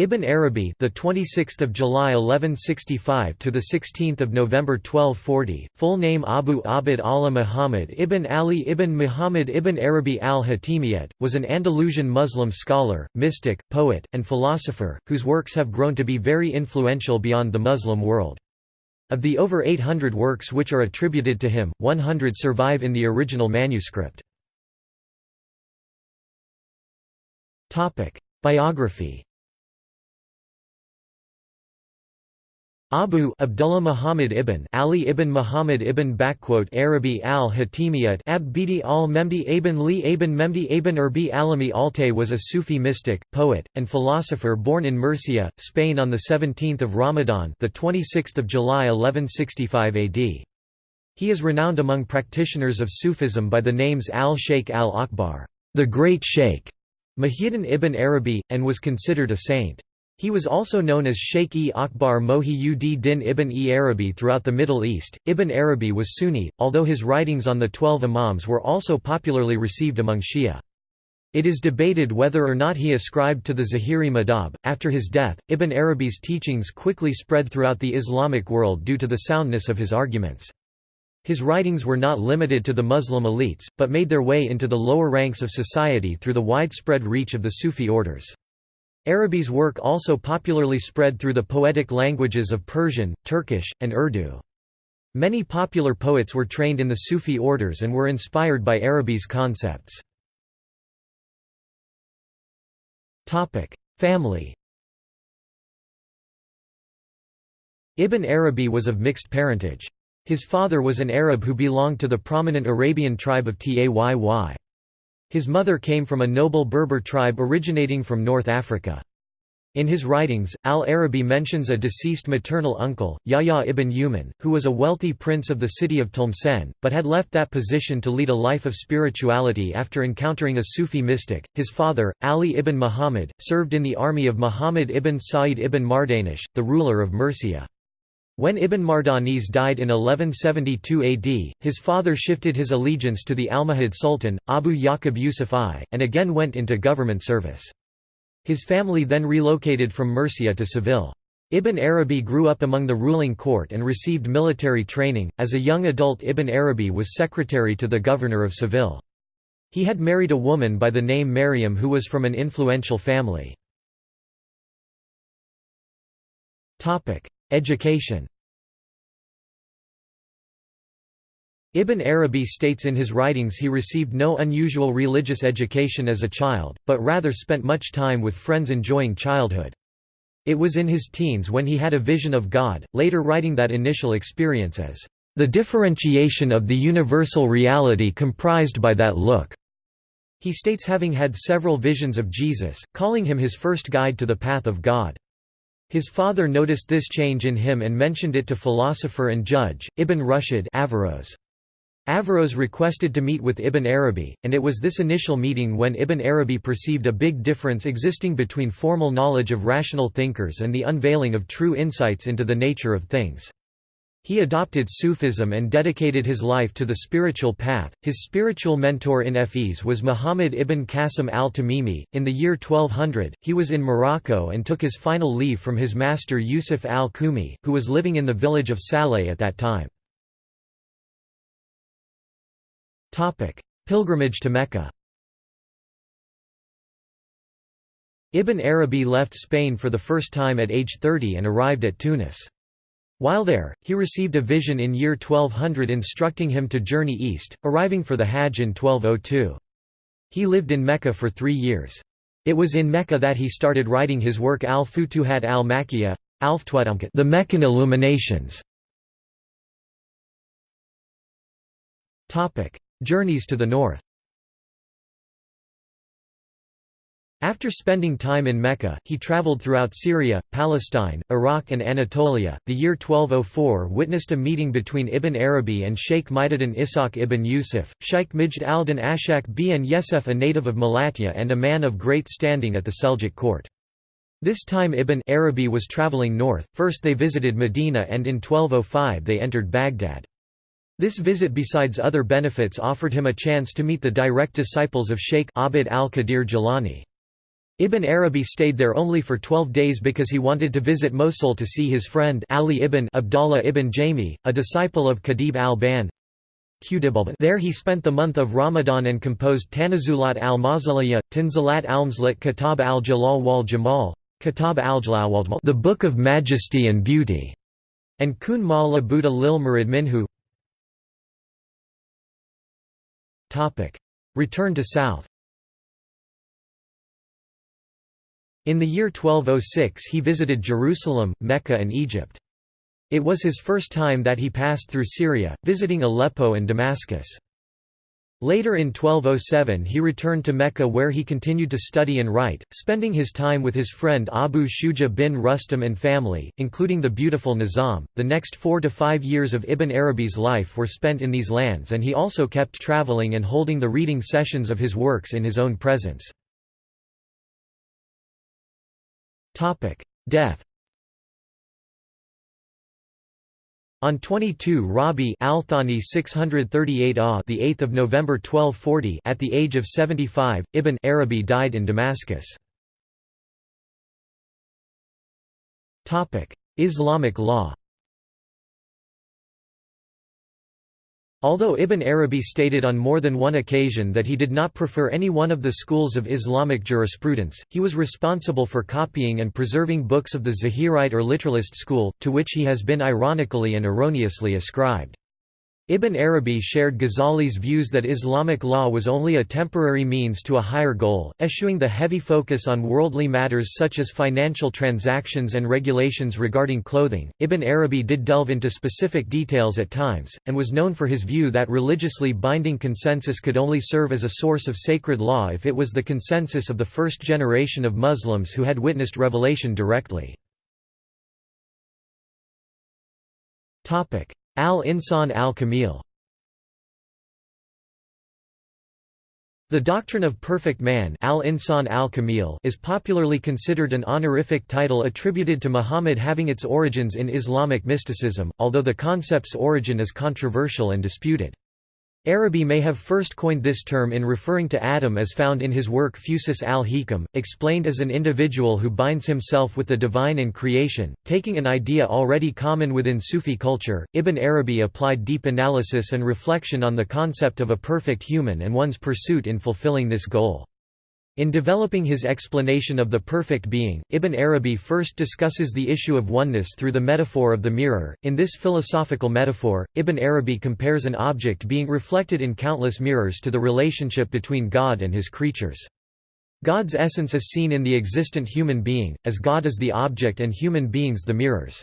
Ibn Arabi, the 26th of July 1165 to the 16th of November 1240, full name Abu Abd Allah Muhammad ibn Ali ibn Muhammad ibn Arabi al-Hatimiyat, was an Andalusian Muslim scholar, mystic, poet, and philosopher, whose works have grown to be very influential beyond the Muslim world. Of the over 800 works which are attributed to him, 100 survive in the original manuscript. Biography Abu Abdullah Muhammad ibn Ali ibn Muhammad ibn Arabi al-Hatimiyat Abidi al-Memdi ibn Li ibn Memdi ibn Urbi Alami Alte was a Sufi mystic, poet, and philosopher born in Murcia, Spain on 17 Ramadan the 26th of July 1165 AD. He is renowned among practitioners of Sufism by the names al-Sheikh al-Akbar, the Great Sheikh, Muhyiddin ibn Arabi, and was considered a saint. He was also known as Sheikh-e Akbar Mohi-ud-Din ibn e Arabi throughout the Middle East. Ibn Arabi was Sunni, although his writings on the Twelve Imams were also popularly received among Shia. It is debated whether or not he ascribed to the Zahiri madhab. After his death, Ibn Arabi's teachings quickly spread throughout the Islamic world due to the soundness of his arguments. His writings were not limited to the Muslim elites, but made their way into the lower ranks of society through the widespread reach of the Sufi orders. Arabi's work also popularly spread through the poetic languages of Persian, Turkish, and Urdu. Many popular poets were trained in the Sufi orders and were inspired by Arabi's concepts. Family Ibn Arabi was of mixed parentage. His father was an Arab who belonged to the prominent Arabian tribe of Tayy. His mother came from a noble Berber tribe originating from North Africa. In his writings, al-Arabi mentions a deceased maternal uncle, Yahya ibn Yuman, who was a wealthy prince of the city of Tlemcen, but had left that position to lead a life of spirituality after encountering a Sufi mystic. His father, Ali ibn Muhammad, served in the army of Muhammad ibn Sa'id ibn Mardanish, the ruler of Murcia. When Ibn Mardanish died in 1172 AD, his father shifted his allegiance to the Almohad Sultan, Abu Yaqub Yusuf I, and again went into government service. His family then relocated from Murcia to Seville. Ibn Arabi grew up among the ruling court and received military training. As a young adult, Ibn Arabi was secretary to the governor of Seville. He had married a woman by the name Maryam who was from an influential family. Education Ibn Arabi states in his writings he received no unusual religious education as a child, but rather spent much time with friends enjoying childhood. It was in his teens when he had a vision of God, later writing that initial experience as, "...the differentiation of the universal reality comprised by that look." He states having had several visions of Jesus, calling him his first guide to the path of God. His father noticed this change in him and mentioned it to philosopher and judge, Ibn Rushd Averroes. Averroes requested to meet with Ibn Arabi, and it was this initial meeting when Ibn Arabi perceived a big difference existing between formal knowledge of rational thinkers and the unveiling of true insights into the nature of things. He adopted Sufism and dedicated his life to the spiritual path. His spiritual mentor in Fes was Muhammad ibn Qasim al-Tamimi. In the year 1200, he was in Morocco and took his final leave from his master Yusuf al-Kumi, who was living in the village of Saleh at that time. Pilgrimage to Mecca Ibn Arabi left Spain for the first time at age 30 and arrived at Tunis. While there, he received a vision in year 1200 instructing him to journey east, arriving for the Hajj in 1202. He lived in Mecca for three years. It was in Mecca that he started writing his work Al-Futuhat al-Makkiyah, the Meccan Illuminations. Journeys to the north After spending time in Mecca, he traveled throughout Syria, Palestine, Iraq and Anatolia. The year 1204 witnessed a meeting between Ibn Arabi and Sheikh Majduddin Ishaq ibn Yusuf, Sheikh Majd al-Din Ashak bin Yesef a native of Malatya and a man of great standing at the Seljuk court. This time Ibn Arabi was traveling north, first they visited Medina and in 1205 they entered Baghdad. This visit besides other benefits offered him a chance to meet the direct disciples of Sheikh Abd al-Qadir Jilani. Ibn Arabi stayed there only for 12 days because he wanted to visit Mosul to see his friend Ali ibn Abdallah ibn Jami, a disciple of Qadib al-Ban. There he spent the month of Ramadan and composed Tanazulat al-Mawzaliyah, Tanzilat al-Mzlat Kitab al-Jalal wal-Jamal, Kitab al-Jalal the Book of Majesty and Beauty, and Kun ma la Buddha lil Murid Minhu. Return to South In the year 1206 he visited Jerusalem, Mecca and Egypt. It was his first time that he passed through Syria, visiting Aleppo and Damascus. Later in 1207 he returned to Mecca where he continued to study and write, spending his time with his friend Abu Shuja bin Rustam and family, including the beautiful Nizam. The next four to five years of Ibn Arabi's life were spent in these lands and he also kept traveling and holding the reading sessions of his works in his own presence. Death On 22 Rabi al-Thani 638 ah, the 8th of November 1240 at the age of 75 Ibn Arabi died in Damascus. Topic. Islamic law Although Ibn Arabi stated on more than one occasion that he did not prefer any one of the schools of Islamic jurisprudence, he was responsible for copying and preserving books of the Zahirite or literalist school, to which he has been ironically and erroneously ascribed. Ibn Arabi shared Ghazali's views that Islamic law was only a temporary means to a higher goal, eschewing the heavy focus on worldly matters such as financial transactions and regulations regarding clothing. Ibn Arabi did delve into specific details at times, and was known for his view that religiously binding consensus could only serve as a source of sacred law if it was the consensus of the first generation of Muslims who had witnessed revelation directly. Al-Insan al-Kamil The doctrine of perfect man al-Insan al-Kamil is popularly considered an honorific title attributed to Muhammad having its origins in Islamic mysticism, although the concept's origin is controversial and disputed. Arabi may have first coined this term in referring to Adam as found in his work Fusus al-Hikam, explained as an individual who binds himself with the divine and creation, taking an idea already common within Sufi culture. Ibn Arabi applied deep analysis and reflection on the concept of a perfect human and one's pursuit in fulfilling this goal. In developing his explanation of the perfect being, Ibn Arabi first discusses the issue of oneness through the metaphor of the mirror. In this philosophical metaphor, Ibn Arabi compares an object being reflected in countless mirrors to the relationship between God and his creatures. God's essence is seen in the existent human being, as God is the object and human beings the mirrors.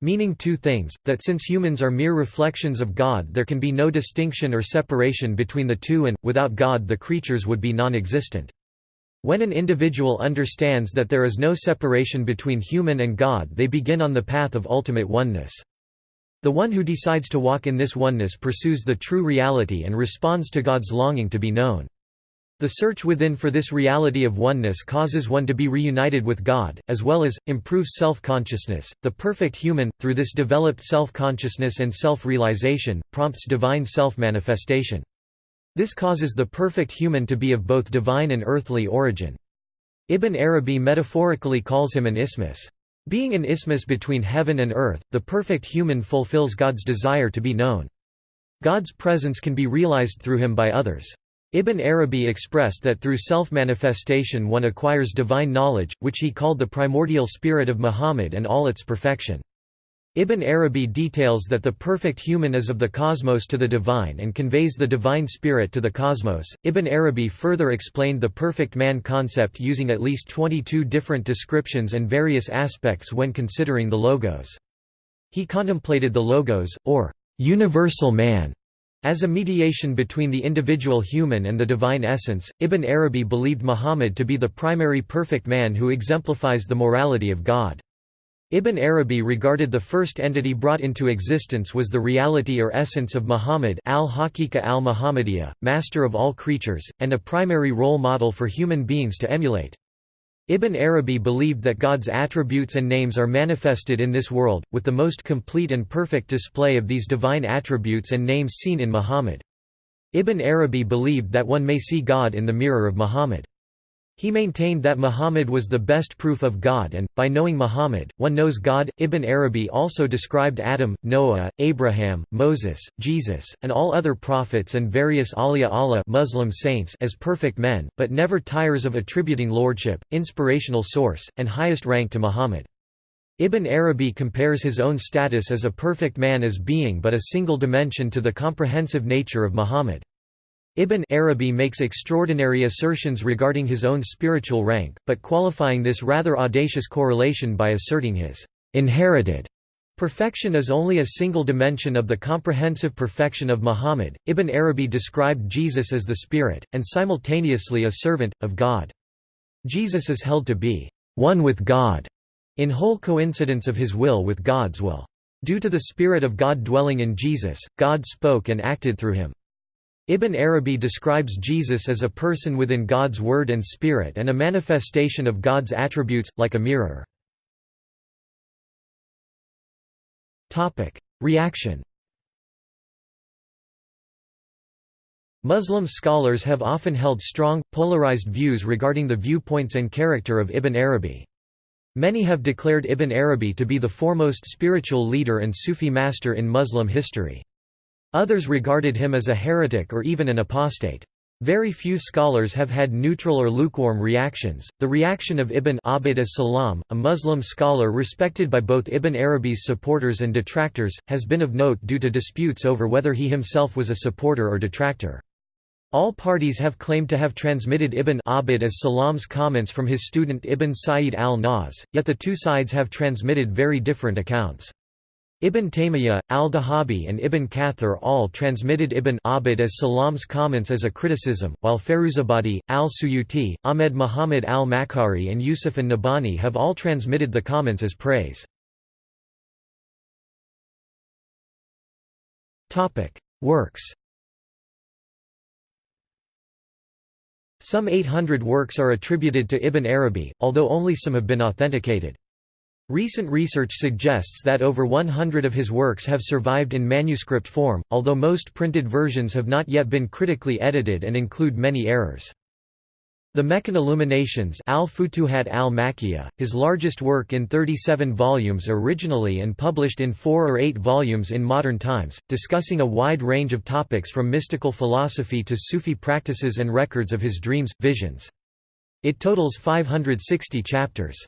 Meaning two things, that since humans are mere reflections of God there can be no distinction or separation between the two and, without God the creatures would be non-existent. When an individual understands that there is no separation between human and God they begin on the path of ultimate oneness. The one who decides to walk in this oneness pursues the true reality and responds to God's longing to be known. The search within for this reality of oneness causes one to be reunited with God, as well as, improves self-consciousness. The perfect human, through this developed self-consciousness and self-realization, prompts divine self-manifestation. This causes the perfect human to be of both divine and earthly origin. Ibn Arabi metaphorically calls him an isthmus. Being an isthmus between heaven and earth, the perfect human fulfills God's desire to be known. God's presence can be realized through him by others. Ibn Arabi expressed that through self-manifestation one acquires divine knowledge, which he called the primordial spirit of Muhammad and all its perfection. Ibn Arabi details that the perfect human is of the cosmos to the divine and conveys the divine spirit to the cosmos. Ibn Arabi further explained the perfect man concept using at least 22 different descriptions and various aspects when considering the logos. He contemplated the logos, or universal man, as a mediation between the individual human and the divine essence. Ibn Arabi believed Muhammad to be the primary perfect man who exemplifies the morality of God. Ibn Arabi regarded the first entity brought into existence was the reality or essence of Muhammad al-Haqiqa al-Muhammadiyya, master of all creatures, and a primary role model for human beings to emulate. Ibn Arabi believed that God's attributes and names are manifested in this world, with the most complete and perfect display of these divine attributes and names seen in Muhammad. Ibn Arabi believed that one may see God in the mirror of Muhammad. He maintained that Muhammad was the best proof of God and, by knowing Muhammad, one knows God. Ibn Arabi also described Adam, Noah, Abraham, Moses, Jesus, and all other prophets and various awliya Allah Muslim saints as perfect men, but never tires of attributing lordship, inspirational source, and highest rank to Muhammad. Ibn Arabi compares his own status as a perfect man as being but a single dimension to the comprehensive nature of Muhammad. Ibn Arabi makes extraordinary assertions regarding his own spiritual rank, but qualifying this rather audacious correlation by asserting his inherited perfection is only a single dimension of the comprehensive perfection of Muhammad. Ibn Arabi described Jesus as the Spirit, and simultaneously a servant, of God. Jesus is held to be one with God, in whole coincidence of his will with God's will. Due to the Spirit of God dwelling in Jesus, God spoke and acted through him. Ibn Arabi describes Jesus as a person within God's word and spirit and a manifestation of God's attributes, like a mirror. Reaction Muslim scholars have often held strong, polarized views regarding the viewpoints and character of Ibn Arabi. Many have declared Ibn Arabi to be the foremost spiritual leader and Sufi master in Muslim history. Others regarded him as a heretic or even an apostate. Very few scholars have had neutral or lukewarm reactions. The reaction of Ibn Abd as-Salam, a Muslim scholar respected by both Ibn Arabi's supporters and detractors, has been of note due to disputes over whether he himself was a supporter or detractor. All parties have claimed to have transmitted Ibn Abd as-Salam's comments from his student Ibn Sa'id al-Nahs, yet the two sides have transmitted very different accounts. Ibn Taymiyyah, al-Dhahabi and Ibn Kathir all transmitted Ibn Abd as Salam's comments as a criticism, while Feruzabadi, al-Suyuti, Ahmed Muhammad al-Makkari and Yusuf an-Nabhani have all transmitted the comments as praise. Works Some 800 works are attributed to Ibn Arabi, although only some have been authenticated. Recent research suggests that over 100 of his works have survived in manuscript form, although most printed versions have not yet been critically edited and include many errors. The Meccan Illuminations al-Futuhat al his largest work in 37 volumes originally and published in four or eight volumes in modern times, discussing a wide range of topics from mystical philosophy to Sufi practices and records of his dreams, visions. It totals 560 chapters.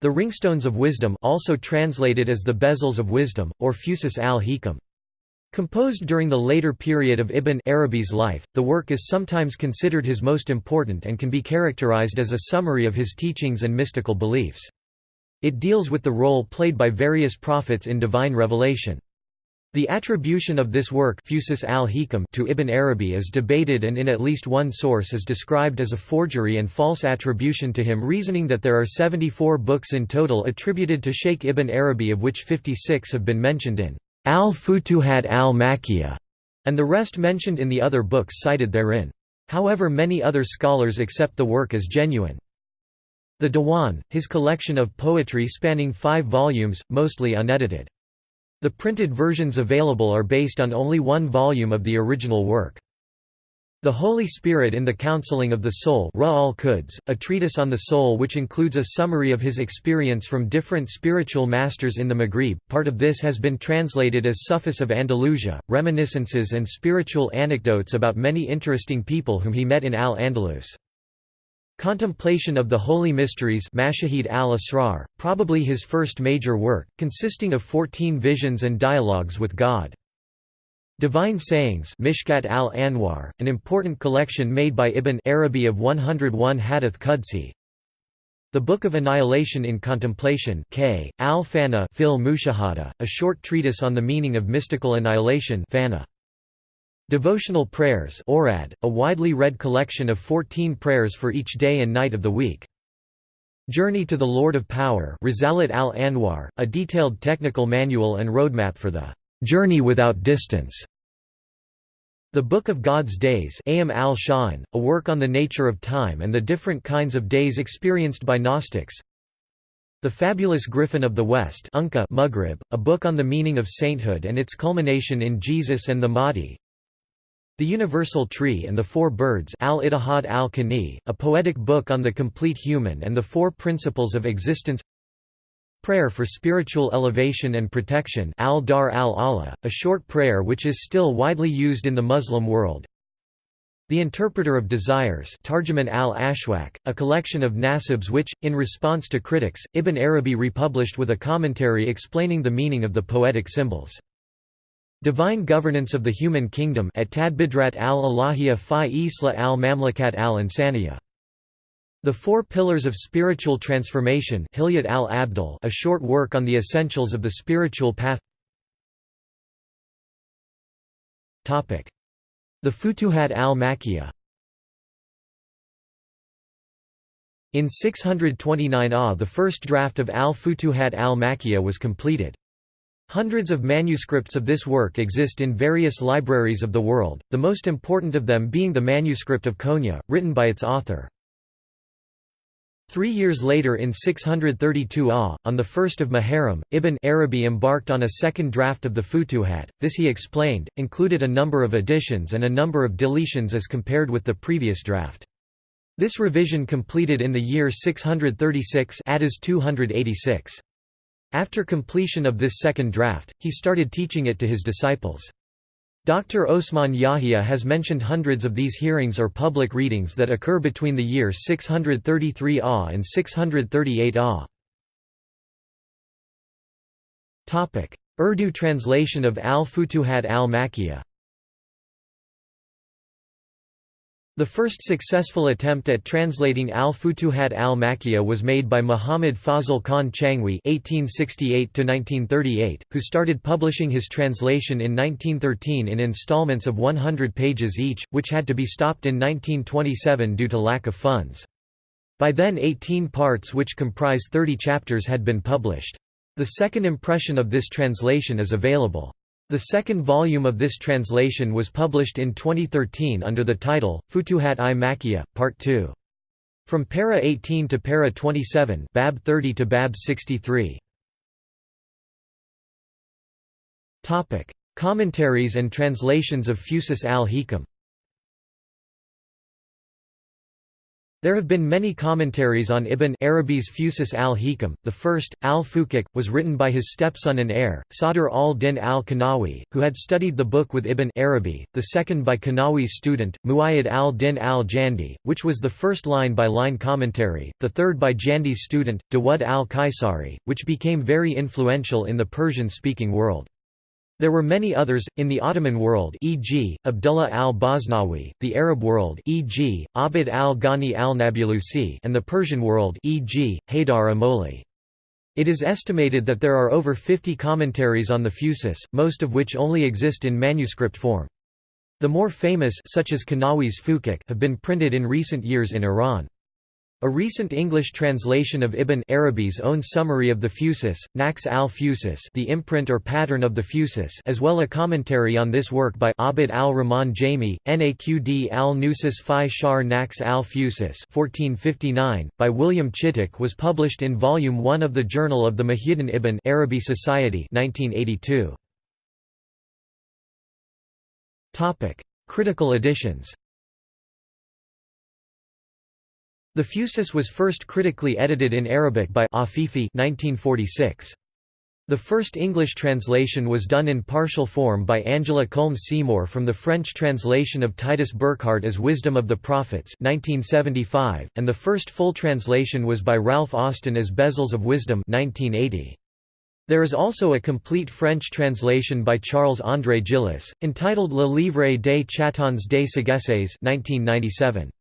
The Ringstones of Wisdom also translated as the Bezels of Wisdom, or Fusus al-Hikam. Composed during the later period of Ibn Arabi's life, the work is sometimes considered his most important and can be characterized as a summary of his teachings and mystical beliefs. It deals with the role played by various prophets in divine revelation. The attribution of this work to Ibn Arabi is debated and in at least one source is described as a forgery and false attribution to him reasoning that there are 74 books in total attributed to Sheikh Ibn Arabi of which 56 have been mentioned in al-Futuhat al-Makkiyah, and the rest mentioned in the other books cited therein. However many other scholars accept the work as genuine. The Diwan, his collection of poetry spanning five volumes, mostly unedited. The printed versions available are based on only one volume of the original work. The Holy Spirit in the Counseling of the Soul a treatise on the soul which includes a summary of his experience from different spiritual masters in the Maghrib. Part of this has been translated as Sufis of Andalusia, reminiscences and spiritual anecdotes about many interesting people whom he met in Al-Andalus. Contemplation of the Holy Mysteries Mashahid al-Asrar, probably his first major work, consisting of 14 visions and dialogues with God. Divine Sayings Mishkat al-Anwar, an important collection made by Ibn Arabi of 101 Hadith Qudsi. The Book of Annihilation in Contemplation K. al-Fana a short treatise on the meaning of mystical annihilation Fana. Devotional Prayers Orad, a widely read collection of 14 prayers for each day and night of the week. Journey to the Lord of Power Risalat al-Anwar, a detailed technical manual and roadmap for the "'Journey Without Distance' The Book of God's Days Am al a work on the nature of time and the different kinds of days experienced by Gnostics. The Fabulous Griffin of the West Unka Maghrib, a book on the meaning of sainthood and its culmination in Jesus and the Mahdi The Universal Tree and the Four Birds al-Ittihad al-Kani, a poetic book on the complete human and the Four Principles of Existence. Prayer for Spiritual Elevation and Protection al-Dar al-Allah, a short prayer which is still widely used in the Muslim world. The Interpreter of Desires Tarjuman al-Ashwaq, a collection of nasibs which, in response to critics, Ibn Arabi republished with a commentary explaining the meaning of the poetic symbols Divine Governance of the Human Kingdom at Tadbidrat al-Alahiyya fi Isla al-Mamlakat al-Insaniya. The Four Pillars of Spiritual Transformation Hilyat al-Abdal a short work on the essentials of the spiritual path The Futuhat al-Makkiyah In 629 AH the first draft of al-Futuhat al-Makkiyah was completed. Hundreds of manuscripts of this work exist in various libraries of the world, the most important of them being the manuscript of Konya, written by its author. Three years later in 632 AH, on 1 Muharram, Ibn Arabi embarked on a second draft of the Futuhat. This he explained, included a number of additions and a number of deletions as compared with the previous draft. This revision completed in the year 636 286. After completion of this second draft, he started teaching it to his disciples. Dr. Osman Yahya has mentioned hundreds of these hearings or public readings that occur between the year 633 AH and 638 AH. Urdu translation of al-Futuhat al-Makkiyah The first successful attempt at translating al-Futuhat al-Makkiyah was made by Muhammad Fazl Khan Changwi (1868–1938), who started publishing his translation in 1913 in installments of 100 pages each, which had to be stopped in 1927 due to lack of funds. By then 18 parts which comprise 30 chapters had been published. The second impression of this translation is available. The second volume of this translation was published in 2013 under the title, Futuhat-i Makkiyah, Part 2. From Para 18 to Para 27 Bab 30 to Bab 63. Commentaries and translations of Fusus al-Hikam There have been many commentaries on Ibn Arabi's Fusus al-Hikam. The first, al-Fukak, was written by his stepson and heir, Sadr al-Din al-Kanawi, who had studied the book with Ibn Arabi, the second by Kanawi's student, Muayyad al-Din al-Jandi, which was the first line-by-line -line commentary, the third by Jandi's student, Dawud al-Kaisari, which became very influential in the Persian-speaking world. There were many others, in the Ottoman world e.g., Abdullah al-Basnawi, the Arab world e.g., Abd al-Ghani al-Nabulusi and the Persian world e.g., Haydar Amoli. It is estimated that there are over 50 commentaries on the Fusus, most of which only exist in manuscript form. The more famous such as Kanawi's Fukak have been printed in recent years in Iran. A recent English translation of Ibn Arabi's own summary of the Fusus, Naqsh al-Fusus the imprint or pattern of the Fusus as well as a commentary on this work by Abd al-Rahman Jami, Naqd al-Nusus fi Shar Naqsh al-Fusus 1459, by William Chittick was published in Volume 1 of the Journal of the Muhyiddin Ibn Arabi Society 1982. Critical editions The Fusus was first critically edited in Arabic by Afifi 1946. The first English translation was done in partial form by Angela Culme Seymour from the French translation of Titus Burckhardt as Wisdom of the Prophets 1975, and the first full translation was by Ralph Austin as Bezels of Wisdom 1980. There is also a complete French translation by Charles-André Gillis, entitled Le Livre des Chatons des Sagesses 1997.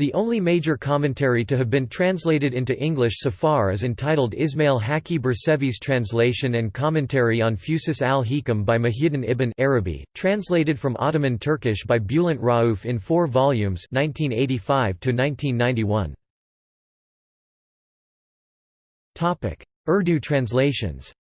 The only major commentary to have been translated into English so far is entitled Ismail Hakki Bursevi's translation and commentary on Fusus al-Hikam by Muhyiddin ibn Arabi, translated from Ottoman Turkish by Bülent Rauf in four volumes 1985 Urdu translations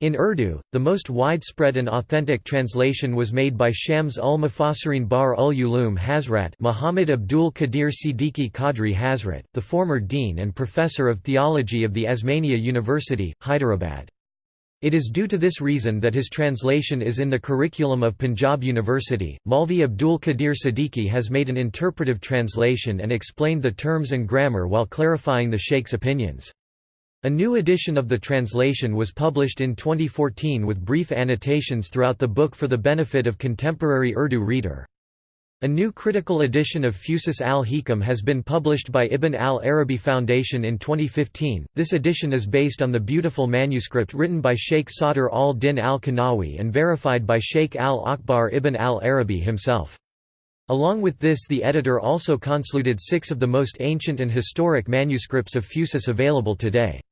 In Urdu, the most widespread and authentic translation was made by Shams ul Mufassirin Bar ul Ulum Hazrat Muhammad Abdul Qadir Siddiqui Qadri Hazrat, the former dean and professor of theology of the Osmania University, Hyderabad. It is due to this reason that his translation is in the curriculum of Punjab University. Maulvi Abdul Qadir Siddiqui has made an interpretive translation and explained the terms and grammar while clarifying the Sheikh's opinions. A new edition of the translation was published in 2014 with brief annotations throughout the book for the benefit of contemporary Urdu reader. A new critical edition of Fusus al-Hikam has been published by Ibn al-Arabi Foundation in 2015. This edition is based on the beautiful manuscript written by Sheikh Sadr al-Din al-Kanawi and verified by Sheikh al-Akbar ibn al-Arabi himself. Along with this the editor also consulted six of the most ancient and historic manuscripts of Fusus available today.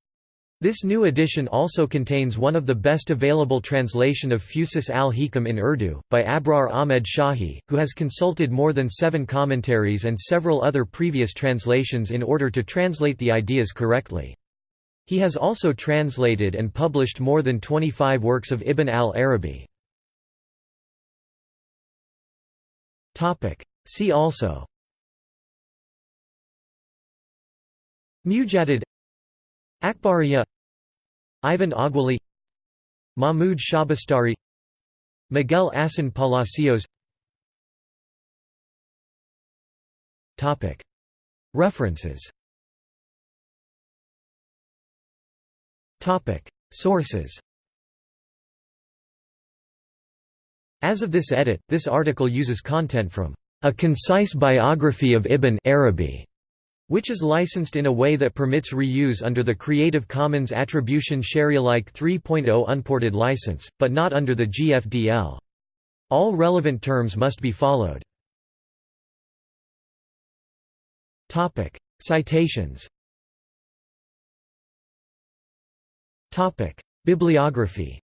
This new edition also contains one of the best available translation of Fusus al-Hikam in Urdu, by Abrar Ahmed Shahi, who has consulted more than seven commentaries and several other previous translations in order to translate the ideas correctly. He has also translated and published more than 25 works of Ibn al-Arabi. See also Mujadid Akbariya Ivan Aguéli Mahmud Shabastari Miguel Asín Palacios. References. Sources. As of this edit, this article uses content from a concise biography of Ibn Arabi which is licensed in a way that permits reuse under the Creative Commons Attribution Sharealike 3.0 unported license, but not under the GFDL. All relevant terms must be followed. Citations Bibliography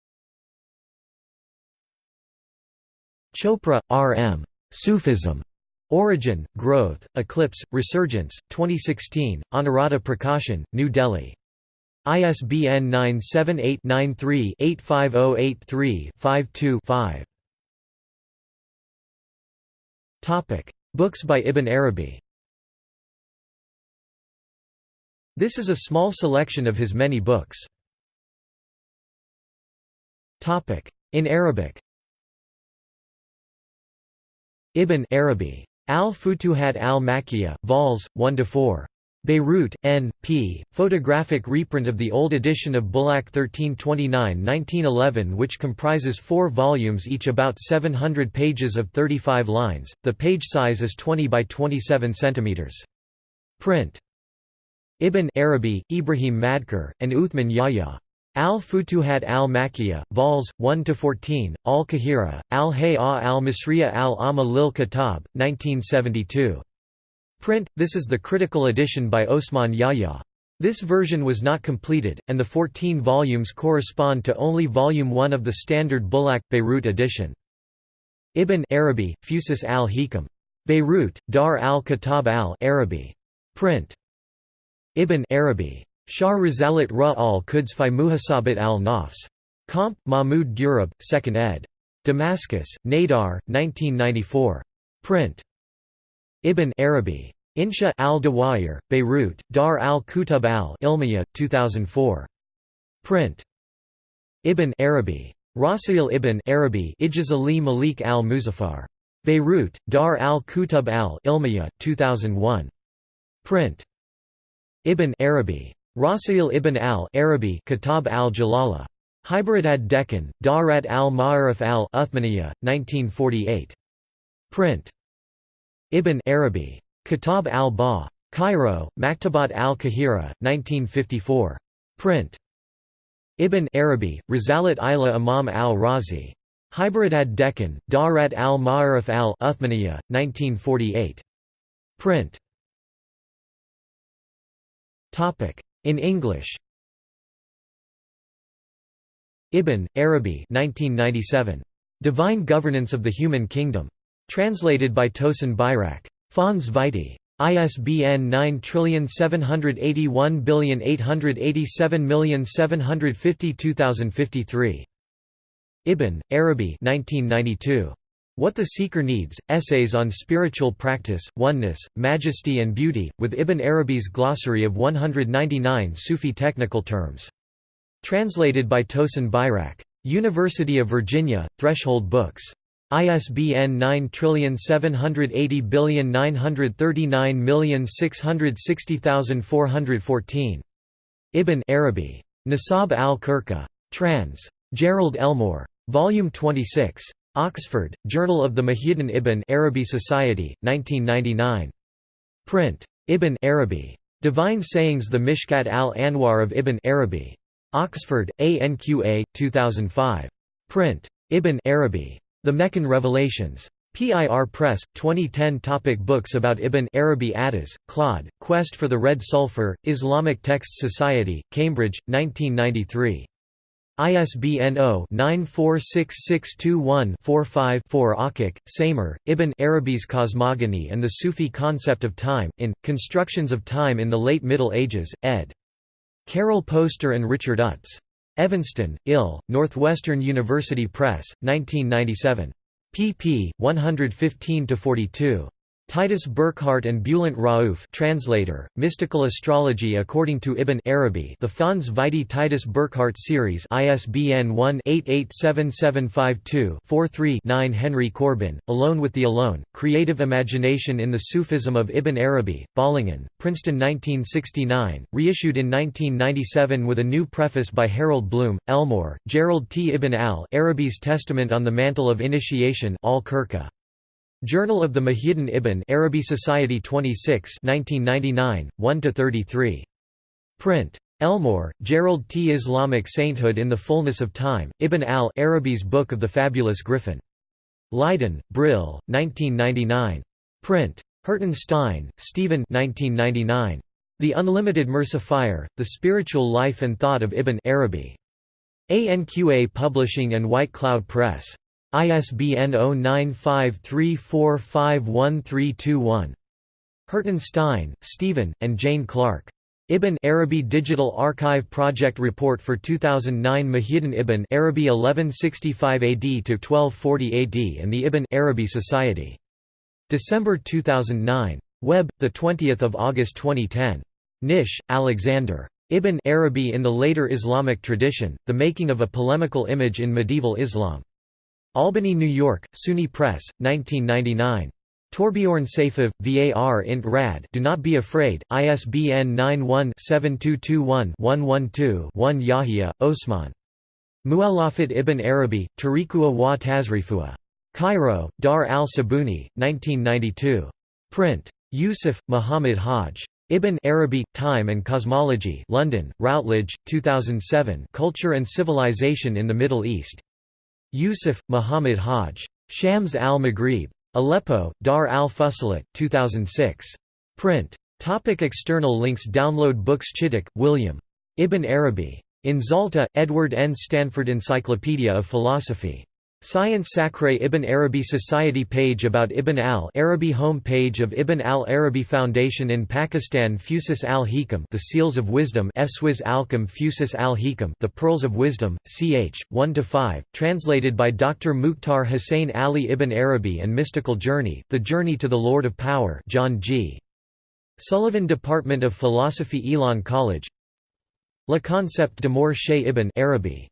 Chopra, R. M. Sufism. Origin, Growth, Eclipse, Resurgence, 2016, Anuradha Prakashan, New Delhi. ISBN 978-93-85083-52-5 Books by Ibn Arabi. This is a small selection of his many books. In Arabic. Ibn Arabi Al-Futuhat al-Makkiyah, vols. 1–4. Beirut, N. P. Photographic reprint of the old edition of Bulaq 1329-1911 which comprises four volumes each about 700 pages of 35 lines, the page size is 20 by 27 cm. Print. Ibn Arabi, Ibrahim Madkar, and Uthman Yahya. Al-Futuhat al-Makkiyah, vols. 1–14, Al-Kahira, Al-Hay'a al-Misriya al-Amma lil Kitab, 1972. Print, this is the critical edition by Osman Yahya. This version was not completed, and the 14 volumes correspond to only Volume 1 of the standard Bulaq, Beirut edition. Ibn Arabi, Fusus al-Hikam. Beirut, Dar al-Kitab al-Arabi. Print. Ibn Arabi. Shah Risalat Ra al-Quds fi Muhasabat al-Nafs. Comp. Mahmud Ghurab, 2nd ed. Damascus, Nadar, 1994. Print. Ibn Arabi. Insha al-Dawayir, Beirut, Dar al-Kutub al-Ilmiya, 2004. Print. Ibn Arabi. Rasil ibn Arabi Ijaz Ali Malik al-Muzaffar. Beirut, Dar al-Kutub al-Ilmiya, 2001. Print. Ibn Arabi. Rasil ibn al-Arabi Kitab al-Jalala. Hyderabad Deccan, Darat al-Ma'arif al-Uthmaniyya, 1948. Print. Ibn Arabi. Kitab al-Ba. Cairo, Maktabat al-Kahira, 1954. Print. Ibn Arabi, Risalat ila Imam al-Razi. Hyderabad Deccan, Darat al-Ma'arif al-Uthmaniyya, 1948. Print. In English Ibn, Arabi 1997. Divine Governance of the Human Kingdom. Translated by Tosun Bayrak. Fons Vitae. ISBN 9781887752053. Ibn, Arabi 1992. What the Seeker Needs, Essays on Spiritual Practice, Oneness, Majesty and Beauty, with Ibn Arabi's glossary of 199 Sufi technical terms. Translated by Tosun Bayrak. University of Virginia, Threshold Books. ISBN 9780939660414. Ibn Arabi. Nisab al-Kirka. Trans. Gerald Elmore. Volume 26. Oxford, Journal of the Muhyiddin Ibn Arabi Society, 1999. Print. Ibn Arabi. Divine Sayings The Mishkat al-Anwar of Ibn Arabi. Oxford, ANQA, 2005. Print. Ibn Arabi. The Meccan Revelations. PIR Press, 2010 Topic Books about Ibn Arabi Addas, Claude, Quest for the Red Sulphur, Islamic Texts Society, Cambridge, 1993. ISBN 0-946621-45-4 Akkach, Samer, Ibn Arabi's Cosmogony and the Sufi Concept of Time, in, Constructions of Time in the Late Middle Ages, ed. Carol Poster and Richard Utz. Evanston, Ill, Northwestern University Press, 1997. pp. 115–42. Titus Burckhardt and Bulent Rauf translator, Mystical Astrology According to Ibn Arabi The Fons Vitae Titus Burckhardt Series ISBN 1-887752-43-9 Henry Corbin, Alone with the Alone, Creative Imagination in the Sufism of Ibn Arabi, Bollingen, Princeton 1969, reissued in 1997 with a new preface by Harold Bloom, Elmore, Gerald T. Ibn al-Arabi's Testament on the Mantle of Initiation al-Kirka. Journal of the Muhyiddin Ibn Arabi Society 26 1999, 1–33. Print. Elmore, Gerald T. Islamic Sainthood in the Fullness of Time, Ibn al-Arabi's Book of the Fabulous Griffin. Leiden, Brill, 1999. Print. Hirtenstein, Stephen 1999. The Unlimited Mercifier, The Spiritual Life and Thought of Ibn Arabi. ANQA Publishing and White Cloud Press. ISBN 0953451321. Hirtenstein, Stephen, and Jane Clark. Ibn Arabi Digital Archive Project Report for 2009 Muhyiddin Ibn Arabi 1165 AD to 1240 AD and the Ibn Arabi Society. December 2009. Web, 20 August 2010. Knysh, Alexander. Ibn Arabi in the Later Islamic Tradition, The Making of a Polemical Image in Medieval Islam. Albany, New York, SUNY Press, 1999. Torbjorn Seyfev, VAR int rad Do Not Be Afraid, ISBN 91-7221-112-1 Yahya, Osman. Mu'allafat ibn Arabi, Tariqua wa Tazrifua. Cairo, Dar al-Sabuni, 1992. Print. Yusuf, Muhammad Haj. Ibn Arabi, Time and Cosmology London, Routledge, 2007 Culture and Civilization in the Middle East. Yusuf, Muhammad Haj. Shams al-Maghrib. Aleppo, Dar al-Fusilat, 2006. Print. Topic external links Download books Chittick, William. Ibn Arabi. In Zalta, Edward N. Stanford Encyclopedia of Philosophy. Science Sacre Ibn Arabi Society page about Ibn al-Arabi Home page of Ibn al-Arabi Foundation in Pakistan Fusus al-Hikam The Seals of Wisdom Efswiz al-Kam Fusus al-Hikam The Pearls of Wisdom, ch. 1–5, translated by Dr. Mukhtar Hussain Ali Ibn Arabi and Mystical Journey, The Journey to the Lord of Power John G. Sullivan Department of Philosophy Elon College Le Concept de Mor Ibn Arabi